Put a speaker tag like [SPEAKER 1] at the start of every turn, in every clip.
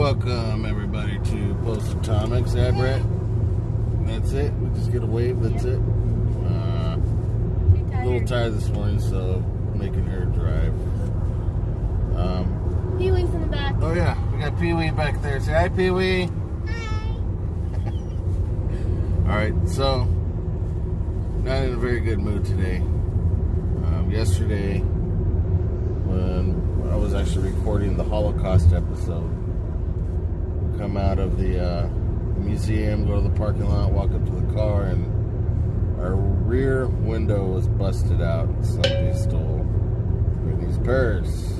[SPEAKER 1] Welcome everybody to Post Atomics. Yeah, Brett. That's it. We just get a wave. That's it. Uh, a little tired this morning, so making her drive. Um,
[SPEAKER 2] Pee Wee's in the back.
[SPEAKER 1] oh yeah, we got Pee Wee back there. Say hi, Pee Wee. All right, so not in a very good mood today. Um, yesterday, when I was actually recording the Holocaust episode, come out of the uh, museum, go to the parking lot, walk up to the car, and our rear window was busted out. Somebody stole Brittany's purse.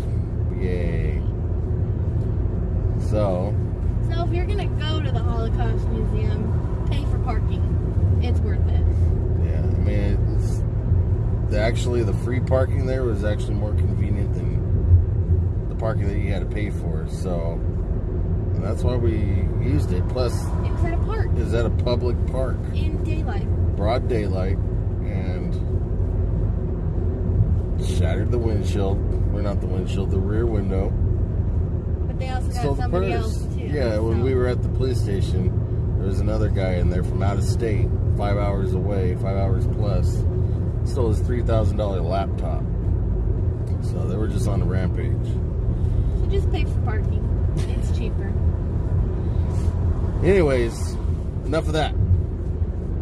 [SPEAKER 1] Yay! So.
[SPEAKER 2] So if you're gonna go to the Holocaust Museum, pay for parking. It's worth it.
[SPEAKER 1] Yeah, I mean, it's, the, actually, the free parking there was actually more convenient than the parking that you had to pay for. So, and that's why we used it. Plus,
[SPEAKER 2] It was at a park
[SPEAKER 1] is at a public park,
[SPEAKER 2] in daylight.
[SPEAKER 1] broad daylight, and shattered the windshield. We're not the windshield, the rear window.
[SPEAKER 2] But they also got
[SPEAKER 1] Stole the
[SPEAKER 2] somebody
[SPEAKER 1] purse.
[SPEAKER 2] else too.
[SPEAKER 1] Yeah, when we were at the police station, there was another guy in there from out of state, five hours away, five hours plus. Stole his three thousand dollar laptop. So they were just on a rampage.
[SPEAKER 2] So just pay for parking. It's cheaper.
[SPEAKER 1] Anyways, enough of that.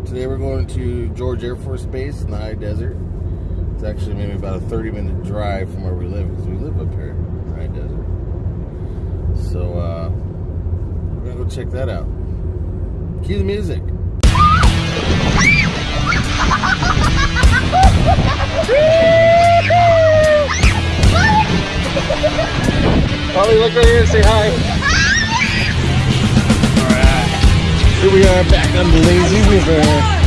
[SPEAKER 1] Today we're going to George Air Force Base in the high desert. It's actually maybe about a 30 minute drive from where we live because we live up here in the high desert. So uh, we're gonna go check that out. Cue the music. Polly, look right here and say hi. Here we are back on the lazy river.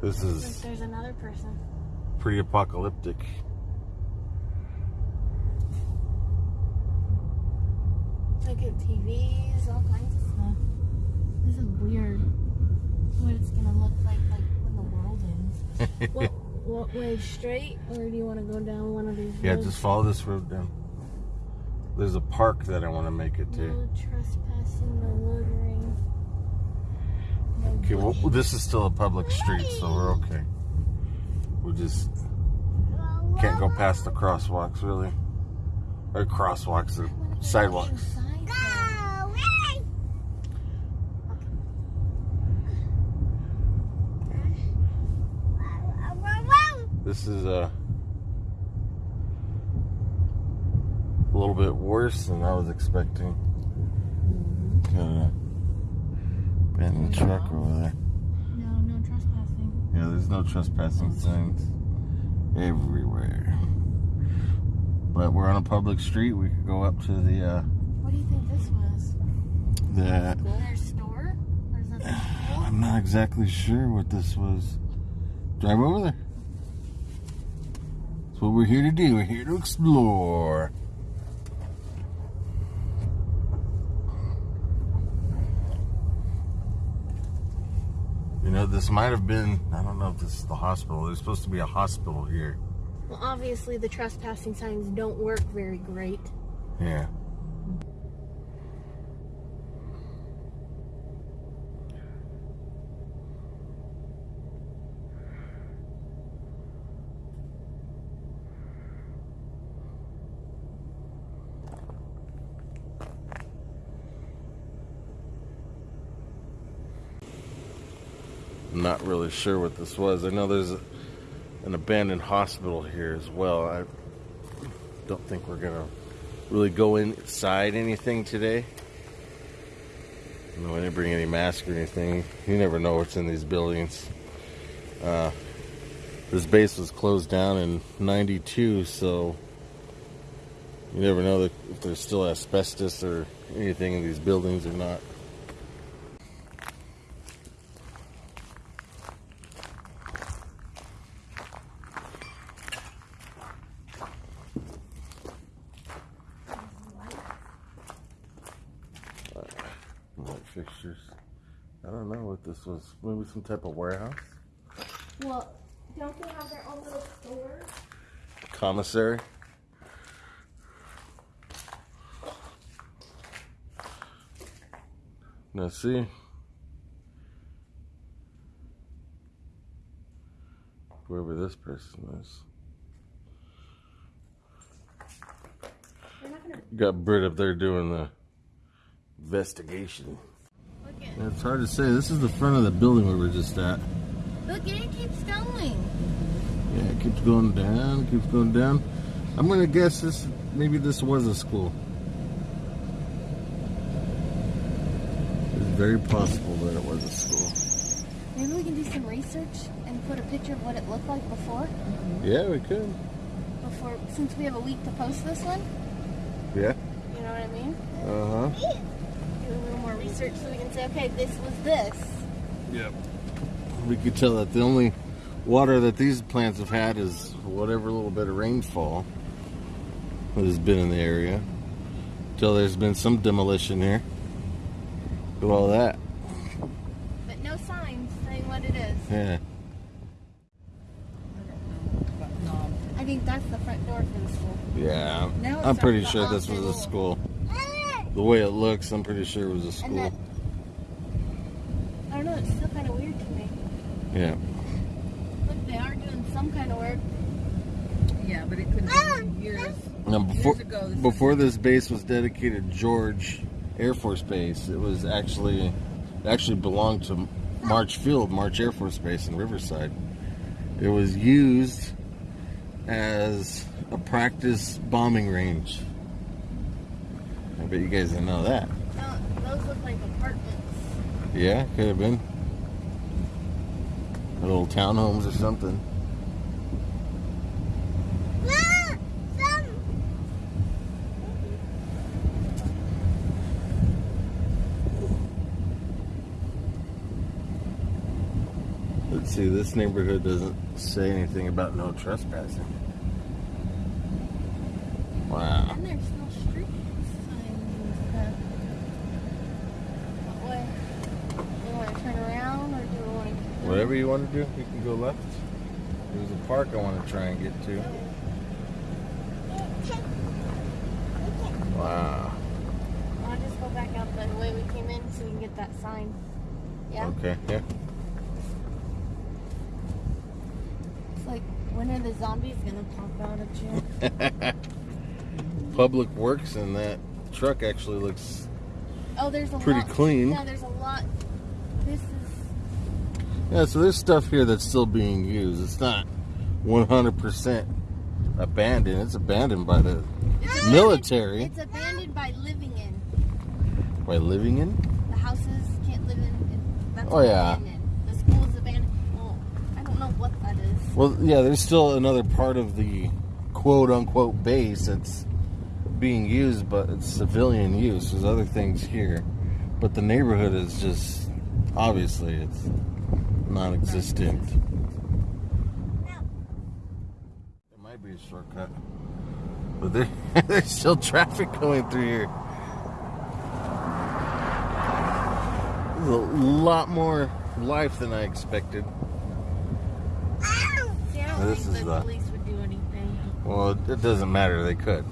[SPEAKER 1] This is
[SPEAKER 2] there's another person.
[SPEAKER 1] pretty apocalyptic.
[SPEAKER 2] Look at TVs, all kinds of stuff. This is weird. What it's gonna look like, like when the world ends. what, what way straight, or do you want to go down one of these?
[SPEAKER 1] Yeah,
[SPEAKER 2] roads?
[SPEAKER 1] just follow this road down. There's a park that I want to make it to.
[SPEAKER 2] No trespassing, the loitering.
[SPEAKER 1] Okay, well, this is still a public street, so we're okay. We just can't go past the crosswalks, really. Or crosswalks, the sidewalks. This is uh, a little bit worse than I was expecting. Got a abandoned truck over there.
[SPEAKER 2] No, no trespassing.
[SPEAKER 1] Yeah, there's no trespassing signs everywhere. But we're on a public street. We could go up to the uh,
[SPEAKER 2] What do you think this was?
[SPEAKER 1] the.
[SPEAKER 2] Their store? Or is that the school?
[SPEAKER 1] I'm not exactly sure what this was. Drive over there. That's what we're here to do. We're here to explore. This might have been, I don't know if this is the hospital. There's supposed to be a hospital here.
[SPEAKER 2] Well, obviously the trespassing signs don't work very great.
[SPEAKER 1] Yeah. I'm not really sure what this was. I know there's an abandoned hospital here as well. I don't think we're gonna really go inside anything today. No, I didn't bring any mask or anything. You never know what's in these buildings. Uh, this base was closed down in 92, so you never know if there's still asbestos or anything in these buildings or not. Light fixtures. I don't know what this was. Maybe some type of warehouse?
[SPEAKER 2] Well, don't they have their own little store?
[SPEAKER 1] Commissary? Now see. Whoever this person is.
[SPEAKER 2] They're not gonna
[SPEAKER 1] Got Britt up there doing the investigation. Yeah, it's hard to say. This is the front of the building we were just at.
[SPEAKER 2] Look, it keeps going.
[SPEAKER 1] Yeah, it keeps going down, keeps going down. I'm gonna guess this maybe this was a school. It's very possible that it was a school.
[SPEAKER 2] Maybe we can do some research and put a picture of what it looked like before.
[SPEAKER 1] Yeah, we could.
[SPEAKER 2] Before, since we have a week to post this one.
[SPEAKER 1] Yeah.
[SPEAKER 2] You know what I mean?
[SPEAKER 1] Uh huh.
[SPEAKER 2] Do a little more research so we can say, okay, this was this.
[SPEAKER 1] Yep. We could tell that the only water that these plants have had is whatever little bit of rainfall that has been in the area. Till there's been some demolition here. Do all that.
[SPEAKER 2] But no signs saying what it is.
[SPEAKER 1] Yeah.
[SPEAKER 2] I think that's the front door for the school.
[SPEAKER 1] Yeah. I'm-
[SPEAKER 3] Now
[SPEAKER 1] I'm pretty sure this was a
[SPEAKER 3] hospital.
[SPEAKER 1] school. The way it looks, I'm pretty sure it was a
[SPEAKER 2] And
[SPEAKER 1] school.
[SPEAKER 2] that, I don't know, it's still kind of weird to me.
[SPEAKER 1] Yeah.
[SPEAKER 2] Look, they are doing some kind of work.
[SPEAKER 3] Yeah, but it could have been ah, years.
[SPEAKER 1] Now before
[SPEAKER 3] Years ago, this
[SPEAKER 1] before this base was dedicated George Air Force Base, it was actually it actually belonged to March Field, March Air Force Base in Riverside. It was used as a practice bombing range. I bet you guys didn't know that.
[SPEAKER 2] No, those look like apartments.
[SPEAKER 1] Yeah, could have been. Little townhomes or something. Let's see, this neighborhood doesn't say anything about no trespassing. Wow.
[SPEAKER 2] And there's no street signs and stuff. What way? Do we want to turn around or do we want to keep going?
[SPEAKER 1] Whatever you want to do, you can go left. There's a park I want to try and get to. Wow.
[SPEAKER 2] I'll just go back out the way we came in so we can get that sign. Yeah?
[SPEAKER 1] Okay, yeah.
[SPEAKER 2] It's like, when are the zombies going to pop out at you?
[SPEAKER 1] Public Works and that truck actually looks
[SPEAKER 2] Oh, there's a
[SPEAKER 1] Pretty
[SPEAKER 2] lot.
[SPEAKER 1] clean.
[SPEAKER 2] Yeah, there's a lot.
[SPEAKER 1] Yeah. So there's stuff here that's still being used. It's not 100% abandoned. It's abandoned by the
[SPEAKER 2] It's
[SPEAKER 1] military
[SPEAKER 2] It's abandoned by living in.
[SPEAKER 1] by living in.
[SPEAKER 2] The houses can't live in. in that's
[SPEAKER 1] Oh, yeah.
[SPEAKER 2] abandoned. The school is abandoned. Well, I don't know what that is.
[SPEAKER 1] Well, yeah. There's still another part of the quote unquote base that's being used, but it's civilian use. There's other things here, but the neighborhood is just obviously it's non-existent. It might be a shortcut, but there, there's still traffic going through here. There's a lot more life than I expected.
[SPEAKER 2] See, I
[SPEAKER 1] This is
[SPEAKER 2] the
[SPEAKER 1] the-
[SPEAKER 2] police would do anything.
[SPEAKER 1] Well, it doesn't matter. They could.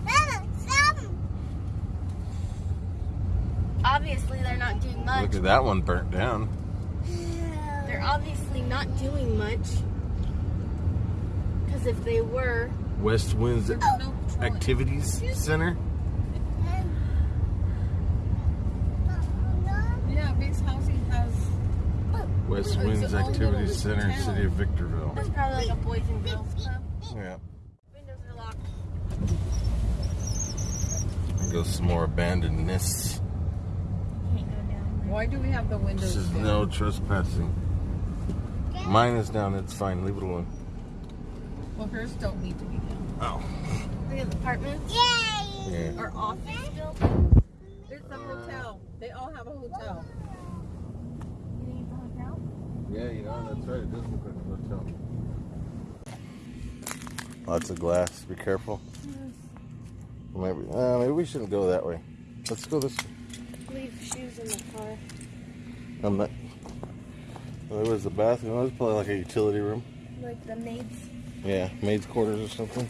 [SPEAKER 2] Obviously, they're not doing much.
[SPEAKER 1] Look at that one burnt down.
[SPEAKER 2] They're obviously not doing much. Because if they were,
[SPEAKER 1] West Winds oh, Activities Center.
[SPEAKER 3] Yeah, base housing has.
[SPEAKER 1] West
[SPEAKER 3] It's
[SPEAKER 1] Winds Activities Center,
[SPEAKER 3] town.
[SPEAKER 1] City of Victorville.
[SPEAKER 2] there's probably like a boys and girls club.
[SPEAKER 1] Yeah.
[SPEAKER 2] Windows are locked.
[SPEAKER 1] Go some more abandonedness.
[SPEAKER 4] Can't go down there.
[SPEAKER 3] Why do we have the windows
[SPEAKER 1] This is
[SPEAKER 3] down?
[SPEAKER 1] no trespassing. Mine is down. It's fine. Leave it alone.
[SPEAKER 3] Well, hers don't need to be down.
[SPEAKER 1] Oh.
[SPEAKER 4] Look at the apartments.
[SPEAKER 1] Yeah.
[SPEAKER 3] Our office
[SPEAKER 4] Building.
[SPEAKER 3] There's a hotel. They all have a hotel.
[SPEAKER 4] You need the hotel?
[SPEAKER 1] Yeah, you know, that's right. It does look like a hotel. Lots of glass. Be careful. Yes. Maybe, uh, maybe we shouldn't go that way. Let's go this way.
[SPEAKER 4] Leave shoes in the car.
[SPEAKER 1] I'm not. Well, there was the bathroom. It was probably like a utility room.
[SPEAKER 4] Like the maids.
[SPEAKER 1] Yeah, maid's quarters or something.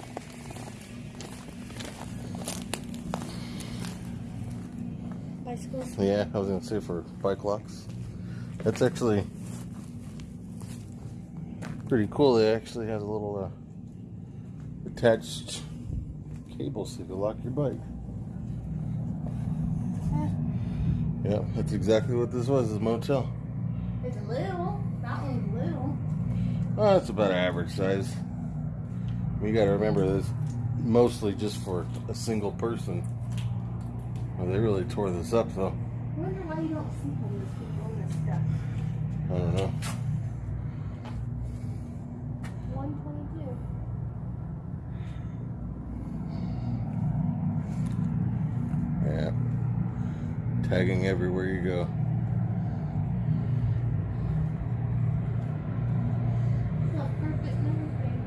[SPEAKER 4] Bicycles.
[SPEAKER 1] Yeah, I was gonna say for bike locks. That's actually pretty cool. They actually has a little uh, attached cable so you can lock your bike. Yeah, that's exactly what this was. Is a motel.
[SPEAKER 4] It's little. That one's little.
[SPEAKER 1] Oh, it's about average size. You got to remember this mostly just for a single person. Well, they really tore this up though.
[SPEAKER 4] I wonder why you don't see homeless people in this stuff.
[SPEAKER 1] I don't know.
[SPEAKER 4] 122.
[SPEAKER 1] Yeah. Tagging everywhere you go.
[SPEAKER 4] Not perfect and everything.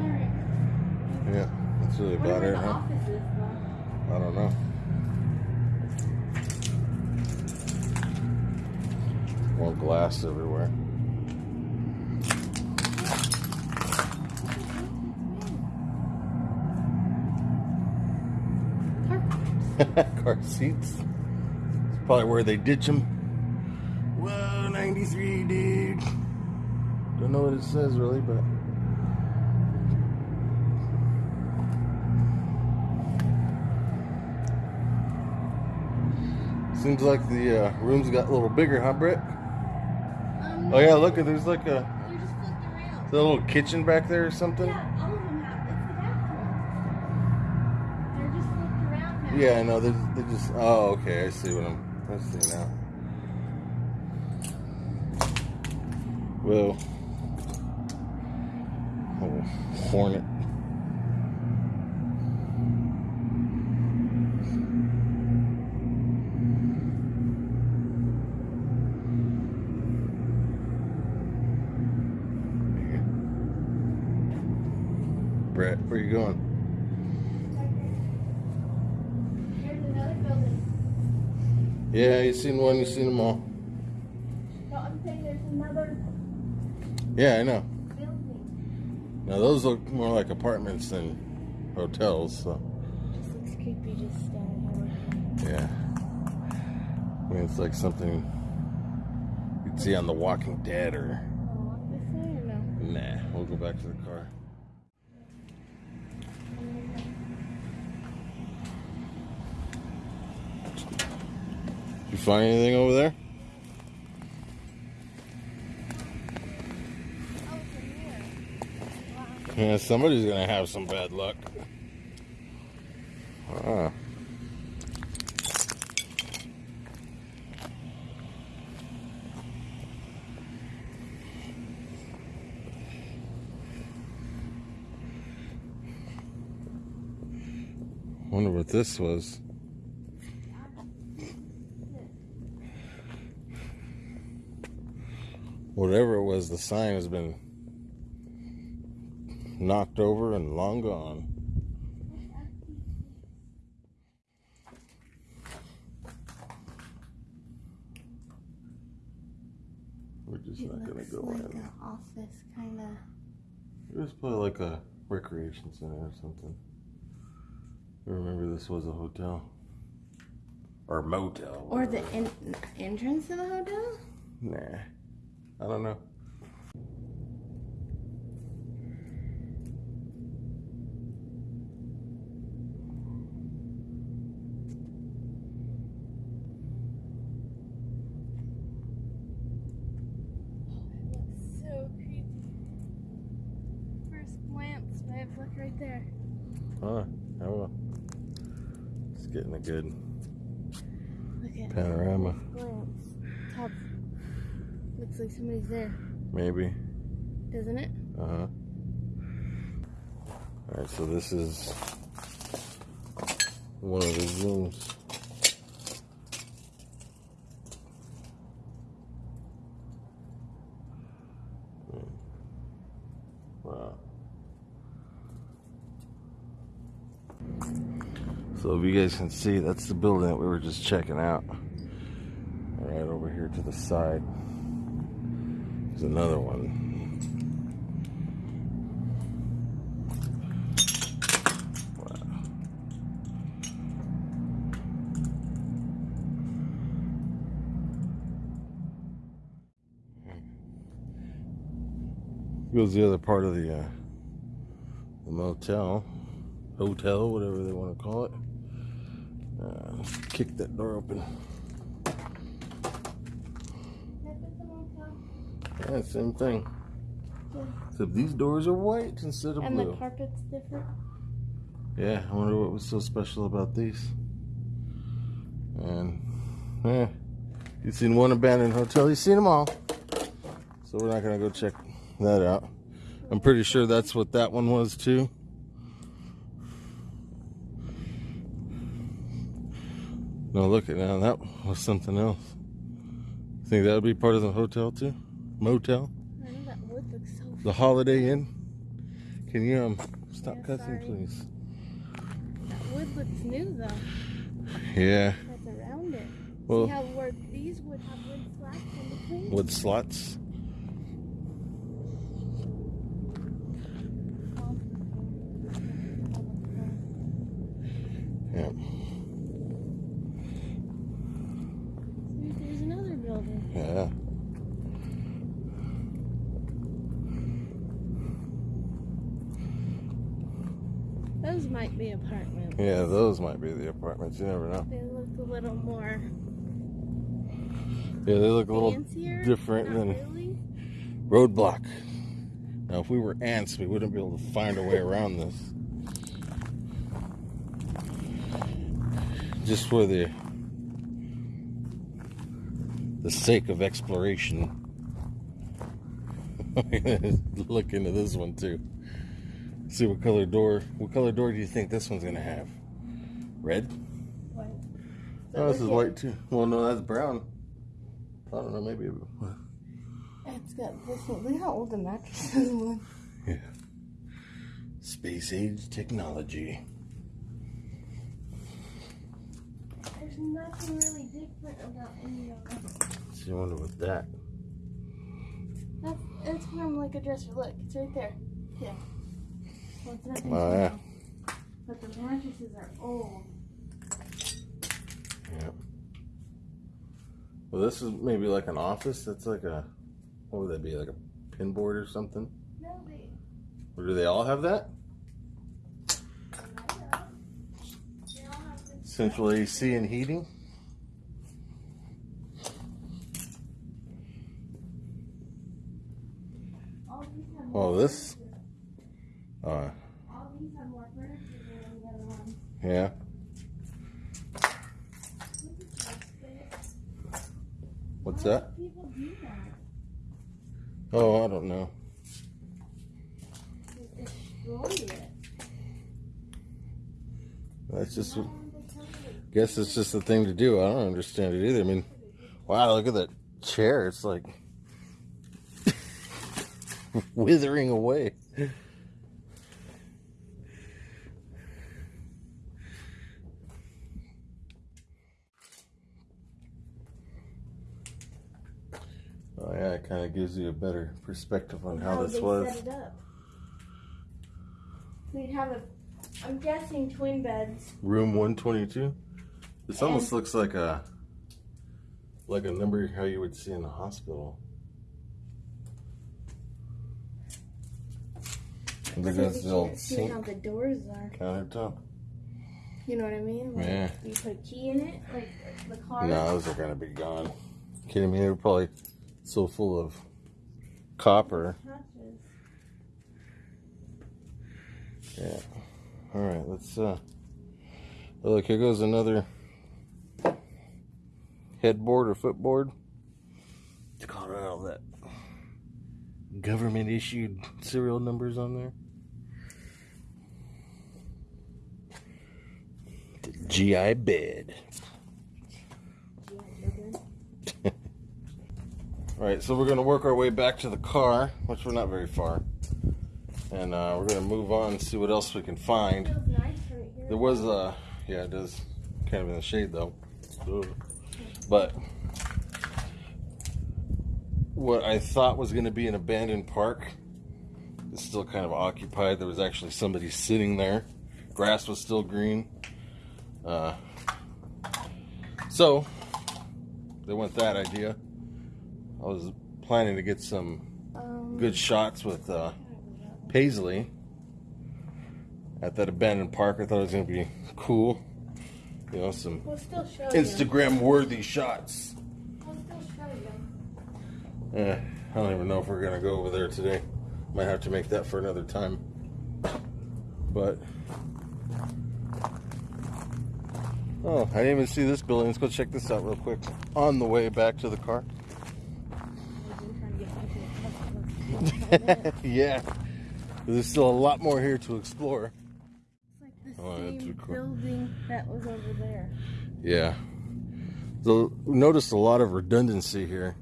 [SPEAKER 4] Alright.
[SPEAKER 1] Yeah, that's really
[SPEAKER 4] Wonder
[SPEAKER 1] about
[SPEAKER 4] where
[SPEAKER 1] it,
[SPEAKER 4] the
[SPEAKER 1] huh?
[SPEAKER 4] office is, though.
[SPEAKER 1] I don't know. More everywhere. Car seats. It's probably where they ditch them. Whoa, 93, dude. Don't know what it says really, but. Seems like the uh, rooms got a little bigger, huh, Brett? Oh yeah, look, at there's like a,
[SPEAKER 4] oh, They're around.
[SPEAKER 1] a little kitchen back there or something.
[SPEAKER 4] Yeah, all of them have. It's the bathroom. They're just flipped around now.
[SPEAKER 1] Yeah, I know. They they just. Oh, okay. I see what I'm. I see now. Whoa. Oh, hornet. Brett, where you going?
[SPEAKER 4] Here's another building.
[SPEAKER 1] Yeah, you seen one, you seen them all.
[SPEAKER 4] No, I'm saying there's another
[SPEAKER 1] Yeah, I know.
[SPEAKER 4] building.
[SPEAKER 1] Now those look more like apartments than hotels. So
[SPEAKER 4] looks creepy just standing here.
[SPEAKER 1] yeah, I mean it's like something you'd see on The Walking Dead or
[SPEAKER 4] Wanna this or no?
[SPEAKER 1] nah. We'll go back to the car. You find anything over there? Yeah, somebody's gonna have some bad luck. Ah. Wonder what this was. Whatever it was, the sign has been knocked over and long gone. We're just
[SPEAKER 4] It
[SPEAKER 1] not gonna
[SPEAKER 4] looks
[SPEAKER 1] go
[SPEAKER 4] like
[SPEAKER 1] in.
[SPEAKER 4] an office, kind of.
[SPEAKER 1] It was probably like a recreation center or something. I remember this was a hotel. Or motel.
[SPEAKER 4] Or the
[SPEAKER 1] whatever.
[SPEAKER 4] en- entrance to the hotel?
[SPEAKER 1] Nah. I don't know.
[SPEAKER 4] It looks so creepy. First glance, but I have like right there.
[SPEAKER 1] Huh? I will. It's getting a good
[SPEAKER 4] Look at
[SPEAKER 1] panorama.
[SPEAKER 4] glance. Top. Looks like somebody's there,
[SPEAKER 1] Maybe.
[SPEAKER 4] doesn't it?
[SPEAKER 1] Uh huh. All right, so this is one of the rooms. Wow. So if you guys can see, that's the building that we were just checking out. Right over here to the side. Another one. Goes the other part of the uh, the motel, hotel, whatever they want to call it. Uh, kick that door open. Yeah, same thing. Except these doors are white instead of
[SPEAKER 4] And the carpet's different.
[SPEAKER 1] Yeah, I wonder what was so special about these. And, yeah, you've seen one abandoned hotel, you've seen them all. So we're not gonna go check that out. I'm pretty sure that's what that one was too. No, look at now, that was something else. Think that would be part of the hotel too? Motel?
[SPEAKER 4] I that wood looks so.
[SPEAKER 1] The Holiday Inn? Can you um stop
[SPEAKER 4] Yeah,
[SPEAKER 1] cussing,
[SPEAKER 4] sorry.
[SPEAKER 1] please?
[SPEAKER 4] That wood looks new though.
[SPEAKER 1] Yeah.
[SPEAKER 4] That's around it.
[SPEAKER 1] Well-
[SPEAKER 4] See how where these would have wood slats in between?
[SPEAKER 1] Wood slots. Yeah.
[SPEAKER 4] See, There's another building.
[SPEAKER 1] Yeah.
[SPEAKER 4] Those might be apartments.
[SPEAKER 1] Yeah, those might be the apartments. You never know.
[SPEAKER 4] They look a little more
[SPEAKER 1] Yeah, they look a little
[SPEAKER 4] fancier.
[SPEAKER 1] different than
[SPEAKER 4] really.
[SPEAKER 1] roadblock. Now, if we were ants, we wouldn't be able to find our way around this. Just for the the sake of exploration. Look into this one too. See what color door. What color door do you think this one's gonna have? Red?
[SPEAKER 4] What?
[SPEAKER 1] Oh, this is white too. Well, no, that's brown. I don't know. Maybe.
[SPEAKER 4] It's got this one. Look how old the mattresses look.
[SPEAKER 1] Yeah. Space age technology.
[SPEAKER 4] There's nothing really different about any of them.
[SPEAKER 1] So you wonder what that.
[SPEAKER 4] That's it's from like a dresser. Look, it's right there. Yeah. Well, it's nothing
[SPEAKER 1] Oh, yeah.
[SPEAKER 4] But the mattresses are old.
[SPEAKER 1] Yeah. Well, this is maybe like an office. That's like a. What would that be? Like a pin board or something?
[SPEAKER 4] No, they.
[SPEAKER 1] Or do they all have that?
[SPEAKER 4] They all have this.
[SPEAKER 1] Central AC and heating.
[SPEAKER 4] All these have more
[SPEAKER 1] Oh, this. Uh,
[SPEAKER 4] All these have more furniture than the other ones.
[SPEAKER 1] yeah.
[SPEAKER 4] Look at that space.
[SPEAKER 1] What's that?
[SPEAKER 4] that.
[SPEAKER 1] Oh, I don't know. That's just.
[SPEAKER 4] It?
[SPEAKER 1] Guess it's just the thing to do. I don't understand it either. I mean, wow, look at that chair. It's like withering away. Kind of gives you a better perspective on how
[SPEAKER 4] How
[SPEAKER 1] this was.
[SPEAKER 4] set it up. We'd have a, I'm guessing twin beds.
[SPEAKER 1] Room 122. This almost looks like a like a number how you would see in the hospital. And at
[SPEAKER 4] we
[SPEAKER 1] the old
[SPEAKER 4] see
[SPEAKER 1] sink
[SPEAKER 4] how the doors are.
[SPEAKER 1] countertop.
[SPEAKER 4] You know what I mean? Like,
[SPEAKER 1] Yeah.
[SPEAKER 4] You put a key in it, like the car.
[SPEAKER 1] No, those are gonna be gone. Kidding me? They're probably so full of copper. Yeah. All right, let's uh look, here goes another headboard or footboard. It's got all that government issued serial numbers on there. The GI bed. All right, so we're gonna work our way back to the car, which we're not very far, and uh, we're gonna move on and see what else we can find.
[SPEAKER 4] Feels nice right here.
[SPEAKER 1] There was a, yeah, it does, kind of in the shade though. Ugh. But what I thought was going to be an abandoned park is still kind of occupied. There was actually somebody sitting there. Grass was still green. Uh, so they went that idea. I was planning to get some
[SPEAKER 4] Um,
[SPEAKER 1] good shots with uh, Paisley at that abandoned park. I thought it was going to be cool. You know, some
[SPEAKER 4] We'll still show you.
[SPEAKER 1] Instagram worthy shots.
[SPEAKER 4] We'll still show you.
[SPEAKER 1] Eh, I don't even know if we're going to go over there today. Might have to make that for another time. But. Oh, I didn't even see this building. Let's go check this out real quick. On the way back to the car. yeah. There's still a lot more here to explore.
[SPEAKER 4] It's like oh, the
[SPEAKER 1] Oh,
[SPEAKER 4] same
[SPEAKER 1] cool.
[SPEAKER 4] building that was over there.
[SPEAKER 1] Yeah. So we noticed a lot of redundancy here.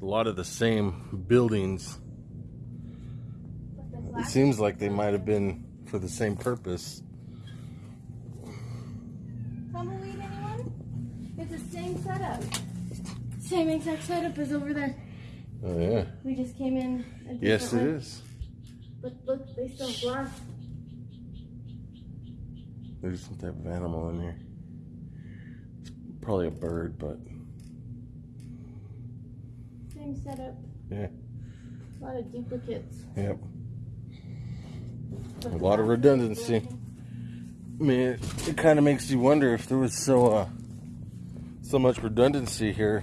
[SPEAKER 1] A lot of the same buildings. It seems like they might have been for the same purpose.
[SPEAKER 4] Tumbleweed, anyone? It's the same setup. Same exact setup as over there.
[SPEAKER 1] Oh yeah.
[SPEAKER 4] We just came in.
[SPEAKER 1] Yes, it
[SPEAKER 4] way.
[SPEAKER 1] is.
[SPEAKER 4] Look, look, they still glass.
[SPEAKER 1] There's some type of animal in here. It's probably a bird, but
[SPEAKER 4] Same setup.
[SPEAKER 1] yeah.
[SPEAKER 4] A lot of duplicates.
[SPEAKER 1] Yep.
[SPEAKER 4] But
[SPEAKER 1] A lot of redundancy. I mean, it, it kind of makes you wonder if there was so uh, so much redundancy here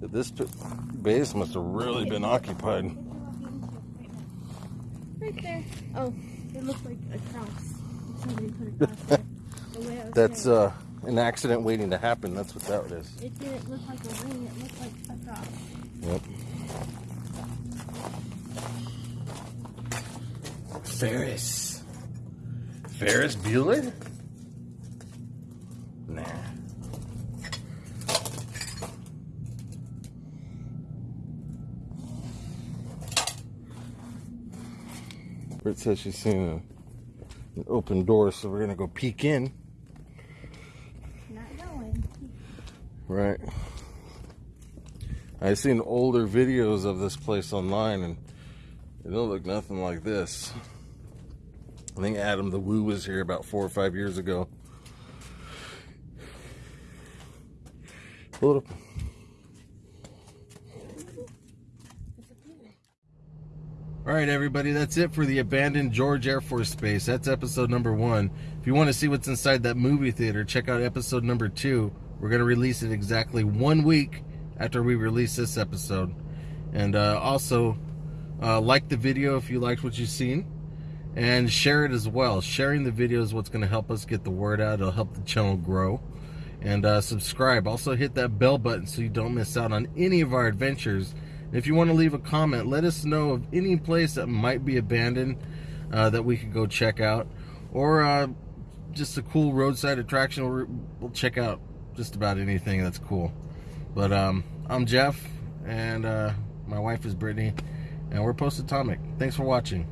[SPEAKER 1] that this base must have really been occupied.
[SPEAKER 4] Look how long you can check Right there. Oh, it looks like a cross. Somebody put a cross there. The way I was
[SPEAKER 1] That's uh, an accident waiting to happen. That's what that is.
[SPEAKER 4] It didn't look like a ring. It looked like a cross.
[SPEAKER 1] Yep. Ferris. Ferris Bueller? Nah. Britt says she's seen an open door, so we're gonna go peek in.
[SPEAKER 4] Not going.
[SPEAKER 1] Right. I've seen older videos of this place online and it don't look nothing like this. I think Adam the Woo was here about four or five years ago. It up. All right, everybody, that's it for the abandoned George Air Force Base. That's episode number one. If you want to see what's inside that movie theater, check out episode number two. We're going to release it exactly one week after we release this episode. And uh, also, uh, like the video if you liked what you've seen, and share it as well. Sharing the video is what's going to help us get the word out, it'll help the channel grow. And uh, subscribe. Also, hit that bell button so you don't miss out on any of our adventures. If you want to leave a comment, let us know of any place that might be abandoned uh, that we could go check out, or uh, just a cool roadside attraction. We'll, check out just about anything that's cool. But um, I'm Jeff, and uh, my wife is Brittany, and we're Post Atomic. Thanks for watching.